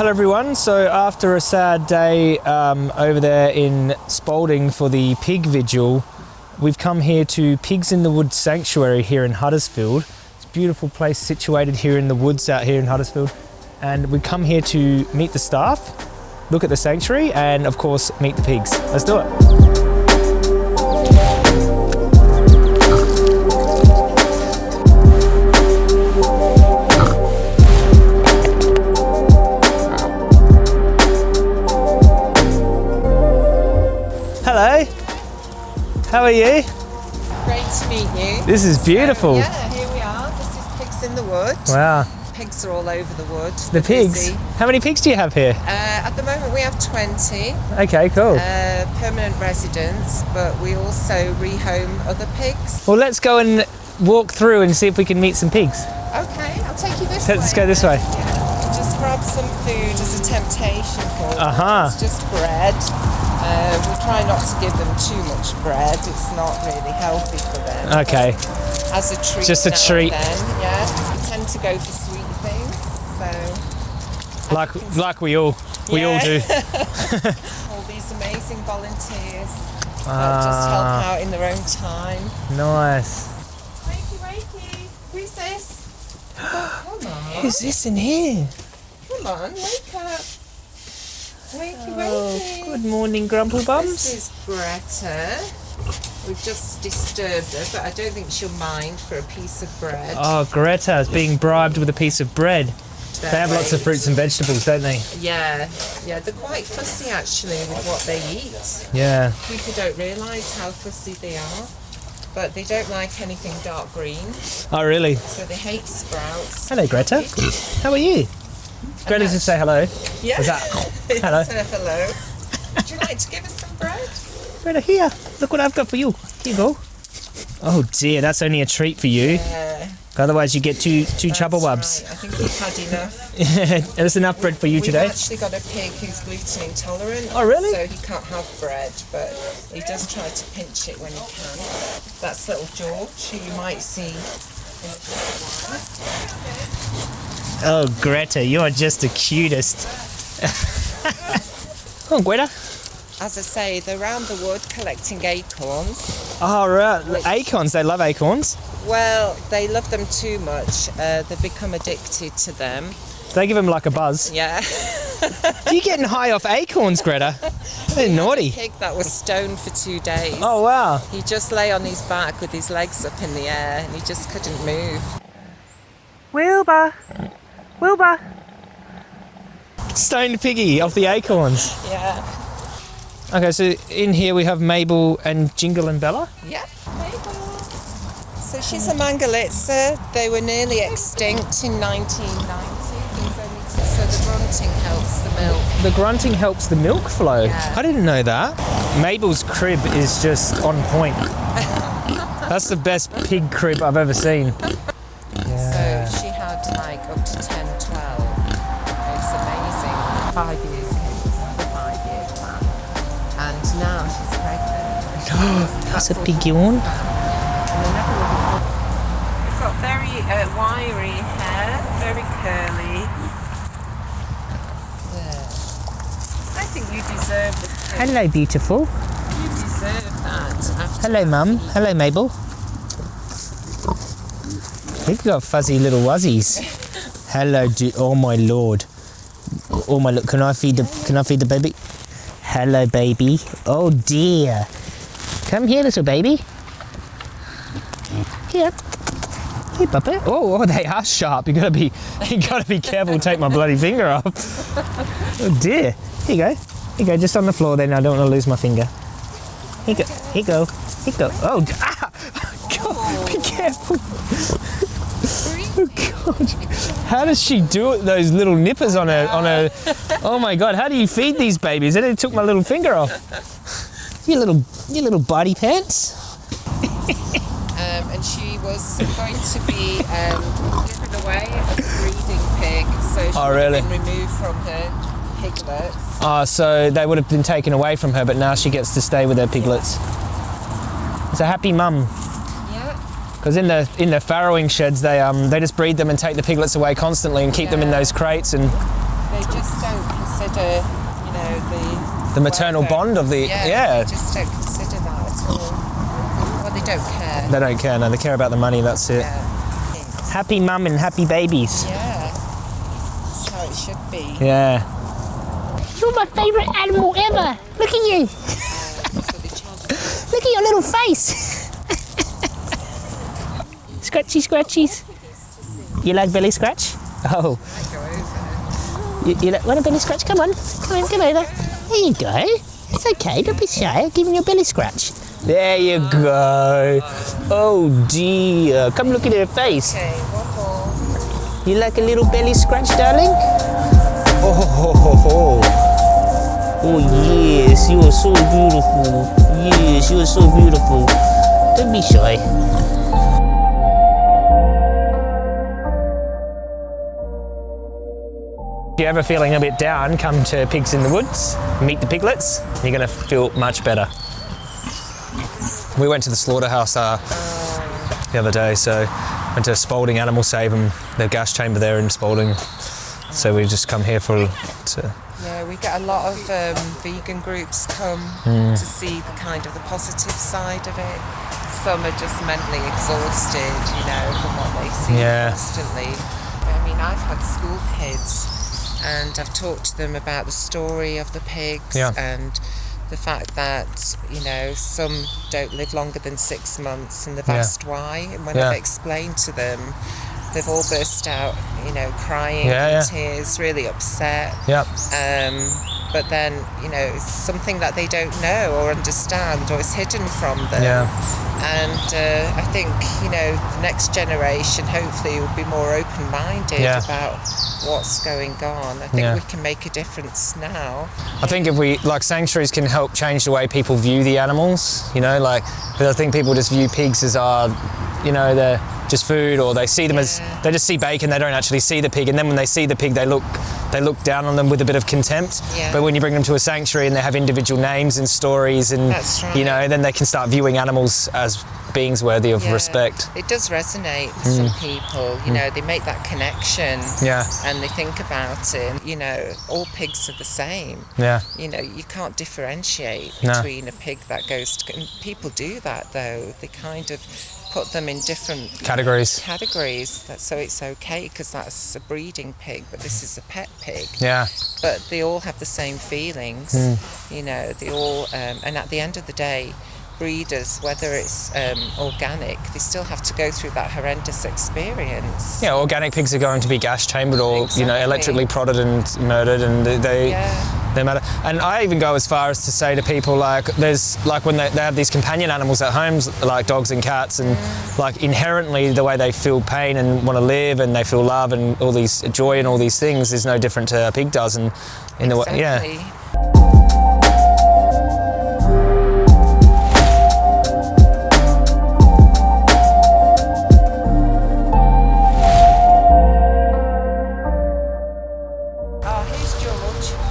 Hello everyone. So after a sad day um, over there in Spalding for the pig vigil, we've come here to Pigs in the Woods Sanctuary here in Huddersfield. It's a beautiful place situated here in the woods out here in Huddersfield. And we come here to meet the staff, look at the sanctuary, and of course meet the pigs. Let's do it. How are you? Great to meet you. This is beautiful. Yeah, here we are. This is Pigs in the Wood. Wow. Pigs are all over the wood. The pigs. busy. How many pigs do you have here? Uh, at the moment, we have 20 Okay, cool. uh, permanent residents, but we also rehome other pigs. Well, let's go and walk through and see if we can meet some pigs. Okay, I'll take you this Let's way. go this way. Yeah. Just grab some food as a temptation for them. Uh-huh. It's just bread. Uh, we try not to give them too much bread. It's not really healthy for them. Okay. As a treat. Just a treat. Then, yeah. We tend to go for sweet things. So Like like we all we all do. all these amazing volunteers that just help Ah, out in their own time. nice. Wakey, wakey, who's this? Come on, Who's this in here? come on, wake up. Wakey, Oh, good morning, Grumple Bums. This is Greta. We've just disturbed her, but I don't think she'll mind for a piece of bread. Oh, Greta is being bribed with a piece of bread. They have lots of fruits and vegetables, don't they? Yeah, yeah, they're quite fussy actually with what they eat. Yeah. People don't realise how fussy they are, but they don't like anything dark green, Oh, really? so they hate sprouts. Hello, Greta. How are you? Greta, just say hello. Yeah. That hello? Hello. Would you like to give us some bread? Greta, here. Look what I've got for you. Here you go. Oh dear, that's only a treat for you. Yeah. Otherwise, you get two two chubba wubs. right. I think we've had enough. There's enough bread for you We've today. actually got a pig who's gluten intolerant. Oh, really? So he can't have bread, but he does try to pinch it when he can. That's little George, who you might see. Oh, Greta, you are just the cutest. oh, Greta. As I say, they're around the wood collecting acorns. Oh, right. Acorns. They love acorns. Well, they love them too much. Uh, they've become addicted to them. They give them like a buzz. Yeah. you getting high off acorns, Greta? They're naughty. Pig that was stoned for two days. Oh, wow. He just lay on his back with his legs up in the air and he just couldn't move. Wilbur. Wilbur. Stoned piggy off the acorns. Yeah. Okay, so in here we have Mabel and Jingle and Bella. Yeah. So she's a mangalitsa. They were nearly extinct in 1990. There's only two- So the grunting helps the milk. The grunting helps the milk flow. Yeah. I didn't know that. Mabel's crib is just on point. That's the best pig crib I've ever seen. That's a big yawn. And they never really They've got very uh, wiry hair, very curly. Yeah. I think you deserve. Hello, beautiful. You deserve that Hello, Mum. Hello, Mabel. You've got fuzzy little wuzzies. Hello, do- oh my lord. Oh my look, can I feed the can I feed the baby? Hello, baby. Oh dear. Come here, little baby. Here. Hey, puppet. Oh, oh, they are sharp. You gotta be, you gotta be careful. Take my bloody finger off. Oh dear. Here you go. Here you go. Just on the floor. Then I don't want to lose my finger. Here you go. Here you go. Here you go. Oh, ah! God, be careful. Oh God. How does she do it? Those little nippers on her, on her. Oh my God. How do you feed these babies? And it took my little finger off. You little, you little body pants. um, and she was going to be um, given away as a breeding pig, so she Oh, really? been removed from her piglets. Oh, so they would have been taken away from her, but now she gets to stay with her piglets. It's a happy mum. Yeah, Because in the in the farrowing sheds, they um they just breed them and take the piglets away constantly and keep them in those crates and they just don't consider, you know, the The maternal welfare. bond of the yeah, yeah. They just don't consider that at all. Well, they don't care. They don't care. No, they care about the money. That's it. Yeah. Happy mum and happy babies. Yeah. That's how it should be. Yeah. You're my favourite animal ever. Look at you. So they charge Look at your little face. Scratchy scratchies. You like belly scratch? Oh, you, you like, Want a belly scratch? Come on. Come on, come over. There you go. It's okay. Don't be shy. I'll give you a belly scratch. there you go. Oh dear. Come look at her face. Okay, one more. You like a little belly scratch, darling? Oh, ho, ho, ho. oh yes, you are so beautiful. Yes, you are so beautiful. Don't be shy. If you're ever feeling a bit down, come to Pigs in the Woods, meet the piglets, you're going to feel much better. We went to the slaughterhouse uh, the other day, so went to Spalding Animal Save and the gas chamber there in Spalding. So we just come here for to, Yeah, we get a lot of um, vegan groups come Hmm. to see the kind of the positive side of it. Some are just mentally exhausted, you know, from what they see Yeah. constantly. I mean, I've had school kids and I've talked to them about the story of the pigs Yeah. and the fact that, you know, some don't live longer than six months and they've Yeah. asked why. And when Yeah. I've explained to them, they've all burst out, you know, crying Yeah, yeah. tears, really upset. yep, Um, but then, you know, it's something that they don't know or understand or is hidden from them. yeah, And uh, I think, you know, the next generation hopefully will be more open minded Yeah. about what's going on. I think Yeah. we can make a difference now. I think if we like sanctuaries can help change the way people view the animals. You know, like 'cause I think people just view pigs as are, you know, they're just food, or they see them as they just see bacon. They don't actually see the pig, and then when they see the pig, they look they look down on them with a bit of contempt. Yeah. But when you bring them to a sanctuary and they have individual names and stories, and right. you know, then they can start viewing animals as beings worthy of Yeah. respect. It does resonate with some mm. people. You mm. know, they make that connection Yeah, and they think about it. You know, all pigs are the same. yeah, you know you can't differentiate No. between a pig that goes to and people do that though they kind of put them in different categories. categories that, so it's okay because that's a breeding pig but this is a pet pig. Yeah, but they all have the same feelings you know they all um, and at the end of the day breeders whether it's um, organic they still have to go through that horrendous experience. Yeah. Organic pigs are going to be gas chambered or you know electrically prodded and murdered, and they- they yeah they matter. And I even go as far as to say to people like, there's like when they, they have these companion animals at homes, like dogs and cats, and like inherently the way they feel pain and want to live, and they feel love and all these joy and all these things is no different to a pig does. And in the way, yeah,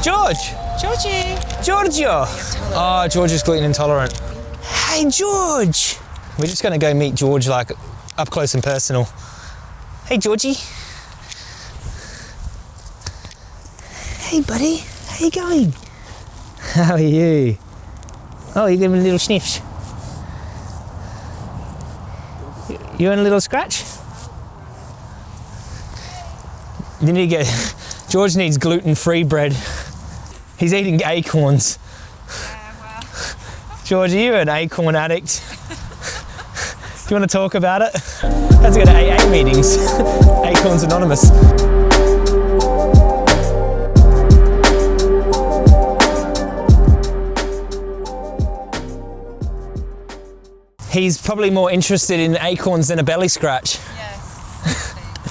George. Georgie. Giorgio. Oh, George is gluten intolerant. Hey, George. We're just going to go meet George like up close and personal. Hey, Georgie. Hey, buddy. How you going? How are you? Oh, you're giving a little sniffs. You want a little scratch? You need to get. George needs gluten-free bread. He's eating acorns. George, are you an acorn addict? Do you want to talk about it? Let's go to AA meetings. Acorns Anonymous. He's probably more interested in acorns than a belly scratch.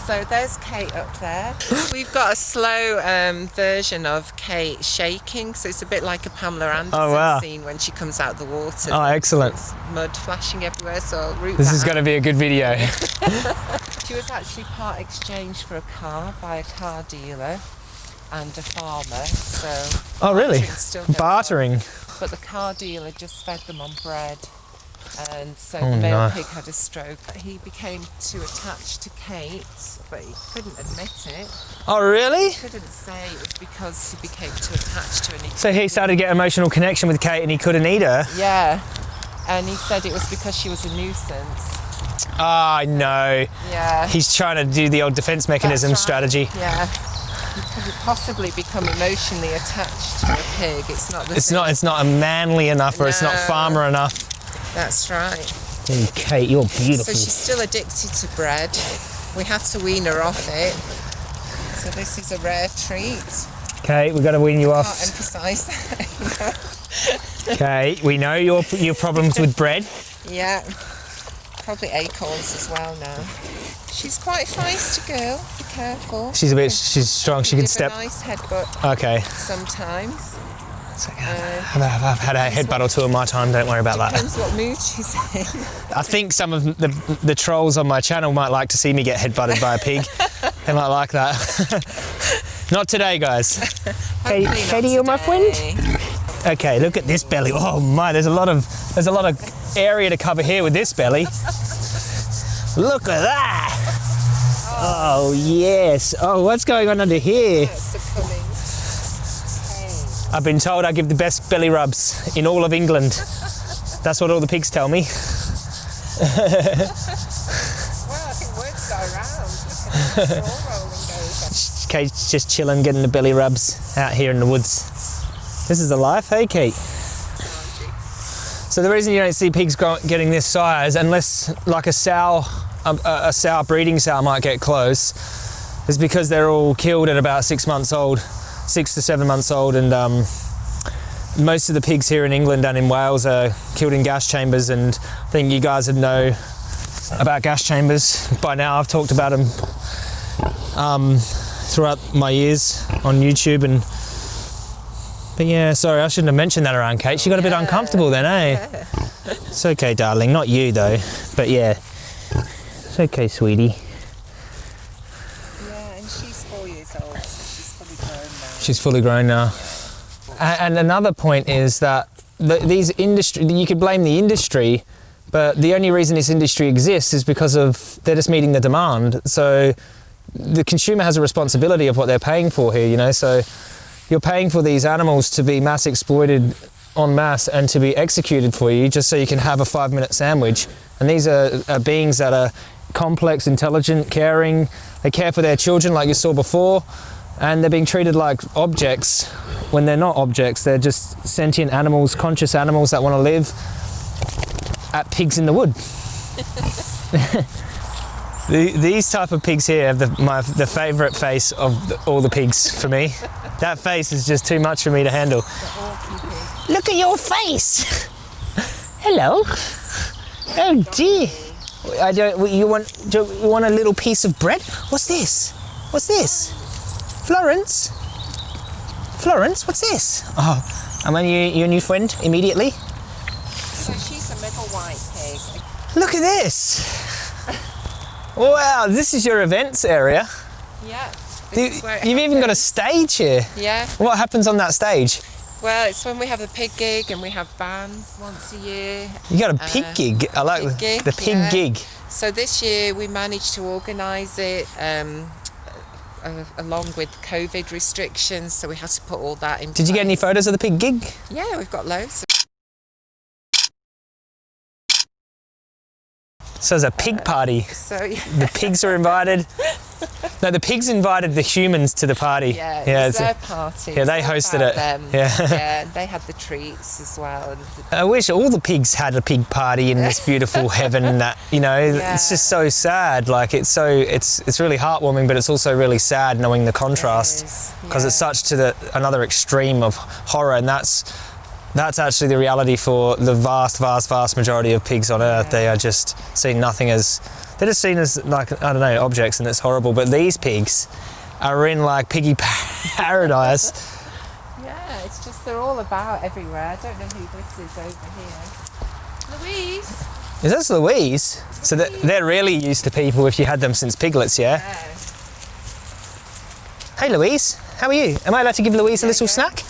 So there's Kate up there. We've got a slow um, version of Kate shaking, so it's a bit like a Pamela Anderson Oh, wow. scene when she comes out of the water. Oh, excellent. Mud flashing everywhere, so This is going to be a good video. She was actually part exchanged for a car by a car dealer and a farmer, so Oh, really? going on. Bartering. But the car dealer just fed them on bread. And so Oh, the male no. pig had a stroke. He became too attached to Kate, but he couldn't admit it. Oh, really? He Couldn't say it was because he became too attached to her. he So he started to get emotional connection with Kate and he couldn't eat her. Yeah. And he said it was because she was a nuisance. Ah, no. Yeah. He's trying to do the old defense mechanism right. strategy. Yeah. You could possibly become emotionally attached to a pig. It's not the It's same. not. It's not manly enough, or it's not farmer enough. That's right. Hey, Kate, you're beautiful. So she's still addicted to bread. We had to wean her off it. So this is a rare treat. Kate, we've got to wean you off. Can't emphasise that. Kate, we know your your problems with bread. yeah. Probably acorns as well now. She's quite a feisty girl. Be careful. She's a bit. She's strong. She can Give step. a nice headbutt Okay. sometimes. It's okay. I've, I've had a headbutt or two in my time. Don't worry about that. Depends what mood she's in. I think some of the the trolls on my channel might like to see me get headbutted by a pig. they might like that. Not today, guys. Hopefully not Katie, you're my friend? Okay, look at this belly. Oh my, there's a lot of there's a lot of area to cover here with this belly. Look at that. Oh, oh yes. Oh, what's going on under here? I've been told I give the best belly rubs in all of England. That's what all the pigs tell me. Well, I think words go around. Look at the straw rolling goes. Kate's just chilling, getting the belly rubs out here in the woods. This is the life, hey Kate? So the reason you don't see pigs getting this size, unless like a sow, a, a a sow breeding sow might get close, is because they're all killed at about six months old, six to seven months old, and um, most of the pigs here in England and in Wales are killed in gas chambers. And I think you guys would know about gas chambers by now. I've talked about them um, throughout my years on YouTube and. But yeah, sorry, I shouldn't have mentioned that around Kate. She got a bit Yeah. uncomfortable then, eh? It's okay, darling. Not you though. But yeah, it's okay, sweetie. Yeah, and she's four years old, so she's fully grown now. She's fully grown now. And another point is that the, these industry, you could blame the industry, but the only reason this industry exists is because of they're just meeting the demand. So the consumer has a responsibility of what they're paying for here, you know. So you're paying for these animals to be mass exploited en masse and to be executed for you just so you can have a five minute sandwich. And these are, are beings that are complex, intelligent, caring. They care for their children, like you saw before, and they're being treated like objects when they're not objects. They're just sentient animals, conscious animals that want to live at pigs in the wood. The, these type of pigs here have the, my, the favourite face of the, all the pigs for me. That face is just too much for me to handle. Look at your face. Hello. Oh dear. I don't. You want? Do you want a little piece of bread? What's this? What's this? Florence. Florence, what's this? Oh, am I your, your new friend immediately? So she's a middle white pig. Look at this. Wow, this is your events area. Yeah. You, This is where it you've even got a stage here. Yeah. What happens on that stage? Well, it's when we have the pig gig and we have bands once a year. You got a pig Uh, gig. I like pig the, gig, the pig yeah. gig. So this year we managed to organise it um, uh, along with COVID restrictions, so we had to put all that in. Did you get any photos of the pig gig? Yeah, we've got loads. So it's a pig party. So yeah, The pigs are invited. No, the pigs invited the humans to the party. yeah, yeah. it was it's a- party. yeah, they hosted it. Them. Yeah. yeah, they had the treats as well. I wish all the pigs had a pig party in this beautiful heaven that you know it's just so sad like it's so it's it's really heartwarming but it's also really sad knowing the contrast because it's yeah. such to the another extreme of horror and that's that's actually the reality for the vast vast vast majority of pigs on earth they are just seen nothing as they're just seen as like I don't know objects and it's horrible but these pigs are in like piggy paradise yeah, it's just they're all about everywhere. I don't know who this is over here. Louise. Is this Louise? So they're, they're really used to people if you had them since piglets, yeah? Yeah. Hey Louise, how are you? Am I allowed to give Louise a little go. snack?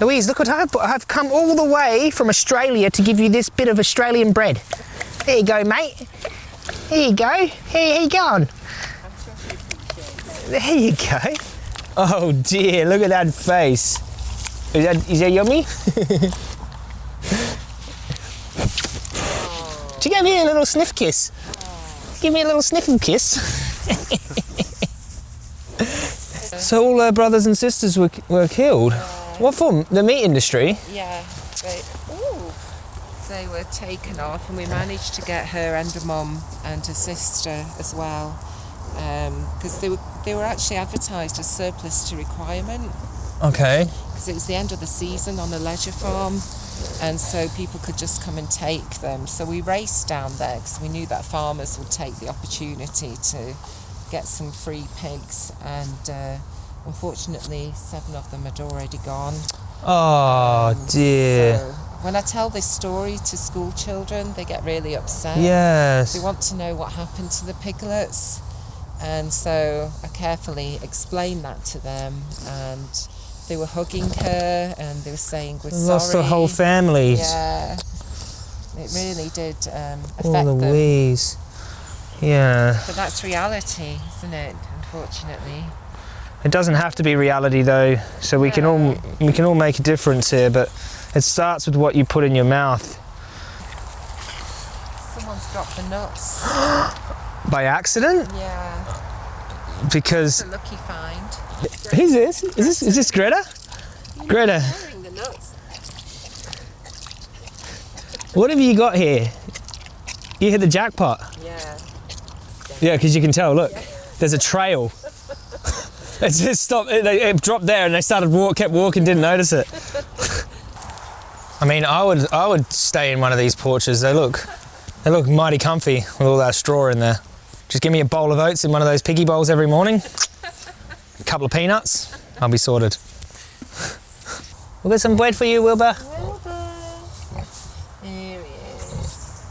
Louise, look what I've. I've come all the way from Australia to give you this bit of Australian bread. There you go, mate. Here you go. Here, here you go. There you go. Oh dear, look at that face. Is that, is that yummy? Do you give me a little sniff kiss? Give me a little sniffing kiss. so all her brothers and sisters were, were killed. What for? The meat industry? Yeah, ooh, they were taken off, and we managed to get her and her mum and her sister as well, because they were they were actually advertised as surplus to requirement Okay. because it was the end of the season on a leisure farm, and so people could just come and take them. So we raced down there because we knew that farmers would take the opportunity to get some free pigs, and uh, unfortunately, seven of them had already gone. Oh dear. So when I tell this story to school children, they get really upset. Yes. They want to know what happened to the piglets. And so I carefully explained that to them and they were hugging her and they were saying we're Lost sorry. the whole family. Yeah. It really did um, affect Oh, them. Louise. Yeah. But that's reality, isn't it? Unfortunately. It doesn't have to be reality though, so we can all we can all make a difference here, but it starts with what you put in your mouth. Someone's dropped the nuts. By accident? Yeah. Because It's a lucky find. who's this? Is this is this Greta? Greta, what have you got here? You hit the jackpot. Yeah. Yeah, because you can tell. Look, there's a trail. it just stopped. It, they- it dropped there, and they started walk, kept walking, didn't notice it. I mean, I would, I would stay in one of these porches. They look, they look mighty comfy with all that straw in there. Just give me a bowl of oats in one of those piggy bowls every morning. A couple of peanuts, I'll be sorted. We'll get some bread for you, Wilbur. Here he is.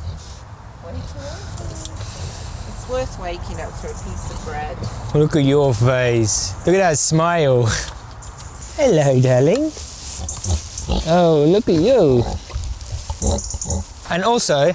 It's worth waking up for a piece of bread. Look at your face. Look at that smile. Hello, darling. Oh, look at you. And also,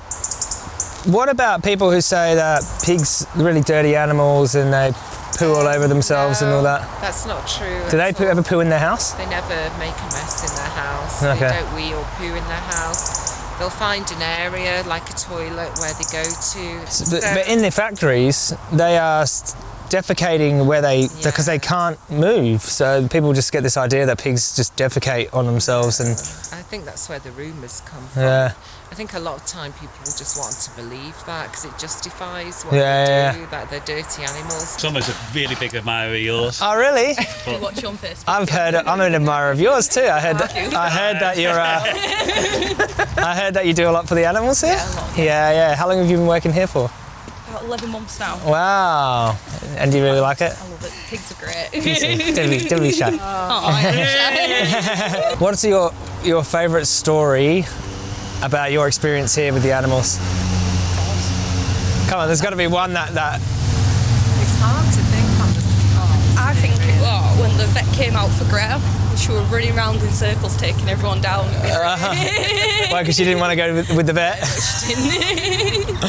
what about people who say that pigs are really dirty animals and they poo all over themselves and all that? That's not true. Do they poo, ever poo in their house? They never make a mess in their house. Okay. They don't wee or poo in their house. They'll find an area like a toilet where they go to. But, So- but in the factories, they are s- defecating where they because they can't move. So people just get this idea that pigs just defecate on themselves and I think that's where the rumours come from. yeah. I think a lot of time people just want to believe that because it justifies what Yeah, they yeah, do, that they're dirty animals. Summer's a really big admirer of yours. Oh really? We watch on Facebook. I've heard. I'm an admirer of yours too. I heard. That, I heard that you're. Uh, I heard that you do a lot for the animals here. Yeah, a lot, Yeah, yeah. How long have you been working here for? About 11 months now. Wow. And do you really like it? I love it. Pigs are great. don't, be, don't be shy. Oh, What's your your favourite story about your experience here with the animals? Come on, there's got to be one that that. It's hard to think on the spot. I think it was when the vet came out for Greta. She were running around in circles, taking everyone down. Why? Because she didn't want to go with, with the vet.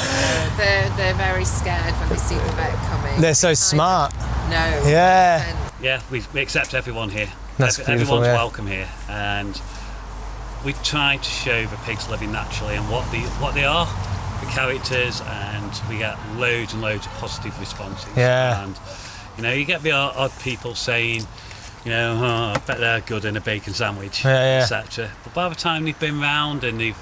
They're, they're very scared when they see the vet coming. They're so smart. No. Yeah. Yeah, we, we accept everyone here. That's Every- beautiful, Everyone's yeah. welcome here, and we try to show the pigs living naturally and what they what they are, the characters, and we get loads and loads of positive responses. Yeah. And you know, you get the odd, odd people saying, you know, oh, I bet they're good in a bacon sandwich, Yeah, yeah. etc. But by the time they've been round and they've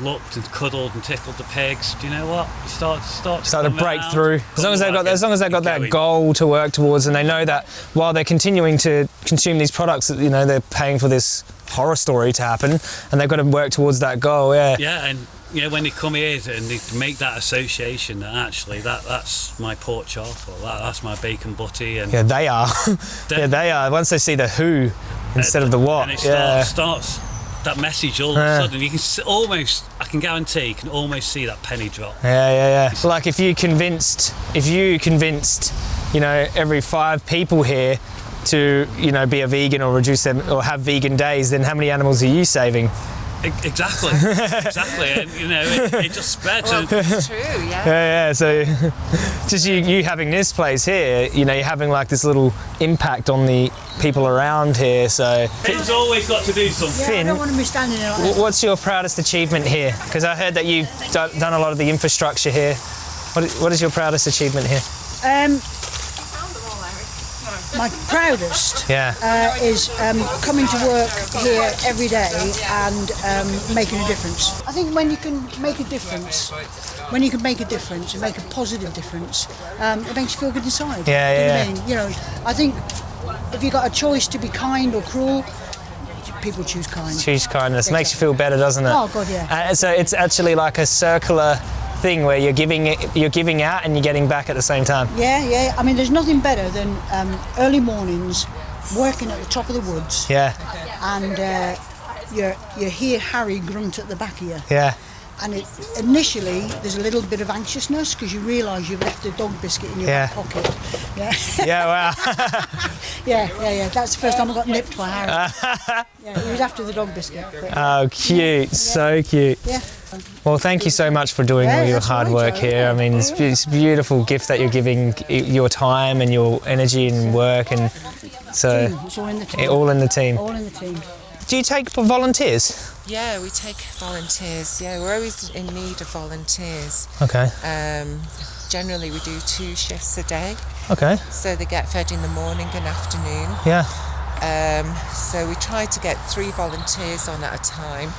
looked and cuddled and tickled the pigs, do you know what? You start start to start to break through. As long as they've got, as long as they've got that going. goal to work towards, and they know that while they're continuing to consume these products, you know, they're paying for this horror story to happen, and they've got to work towards that goal. Yeah. Yeah, and you know when they come here and they make that association that actually that that's my pork chop or that, that's my bacon butty and Yeah, they are. yeah, they are. Once they see the who instead of the what. and it Yeah. starts, starts that message all of a sudden you can almost I can guarantee you can almost see that penny drop. Yeah, yeah, yeah. Like if you convinced, if you convinced, you know, every five people here to, you know, be a vegan or reduce them or have vegan days, then how many animals are you saving? Exactly, exactly. And, you know, it, it just spreads. Well, that's true, yeah. Yeah, yeah. So, just you, you having this place here, you know, you're having like this little impact on the people around here. So, it's always got to do something. Yeah, I don't want to be standing there like wh- what's your proudest achievement here? Because I heard that you've done, done a lot of the infrastructure here. What, what is your proudest achievement here? Um, my proudest Yeah. uh, is um, coming to work here every day and um, making a difference. I think when you can make a difference, when you can make a difference and make a positive difference, um, it makes you feel good inside. Yeah, Do you know yeah, I mean? You know, I think if you've got a choice to be kind or cruel, people choose kind. Choose kindness. Makes you feel better, doesn't it? Oh, God, yeah. Uh, so it's actually like a circular thing where you're giving you're giving out and you're getting back at the same time. Yeah, yeah. I mean, there's nothing better than um, early mornings working at the top of the woods. Yeah, and uh, you you hear Harry grunt at the back of you. yeah, And it, initially, there's a little bit of anxiousness because you realise you've left a dog biscuit in your Yeah. pocket. Yeah, yeah. Wow. yeah, yeah, yeah. That's the first time I got nipped by Harry. yeah, he was after the dog biscuit. But, Oh, cute. So cute. yeah. Well, thank you so much for doing Yeah, all your hard work here. I mean, it's, it's a beautiful gift that you're giving your time and your energy and work, and so It's all in the team. all in the team. All in the team. Do you take volunteers? Yeah, we take volunteers. Yeah, we're always in need of volunteers. Okay. Um, generally, we do two shifts a day, Okay. so they get fed in the morning and afternoon. Yeah. Um, so we try to get three volunteers on at a time,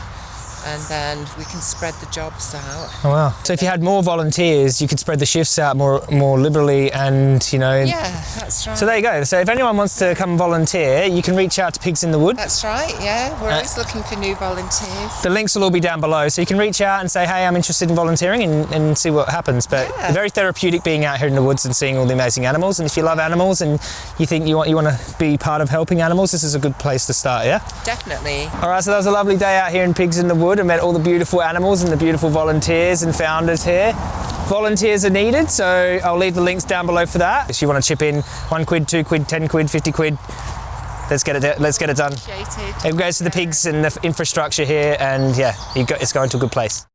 and then we can spread the jobs out. Oh wow. So if you had more volunteers, you could spread the shifts out more more liberally, and you know. Yeah, that's right. So there you go. So if anyone wants to come volunteer, you can reach out to Pigs in the Wood. that's right. Yeah, we're uh, always looking for new volunteers. The links will all be down below, so you can reach out and say, "Hey, I'm interested in volunteering," and, and see what happens. But Yeah. very therapeutic being out here in the woods and seeing all the amazing animals. And if you love animals and you think you want you want to be part of helping animals, this is a good place to start. Yeah. Definitely. All right. So that was a lovely day out here in Pigs in the Wood. I met all the beautiful animals and the beautiful volunteers and founders here. Volunteers are needed, so I'll leave the links down below for that. If you want to chip in, one quid, two quid, ten quid, fifty quid. Let's get it. Let's get it done. It goes to the pigs and the infrastructure here, and yeah, you go, it's going to a good place.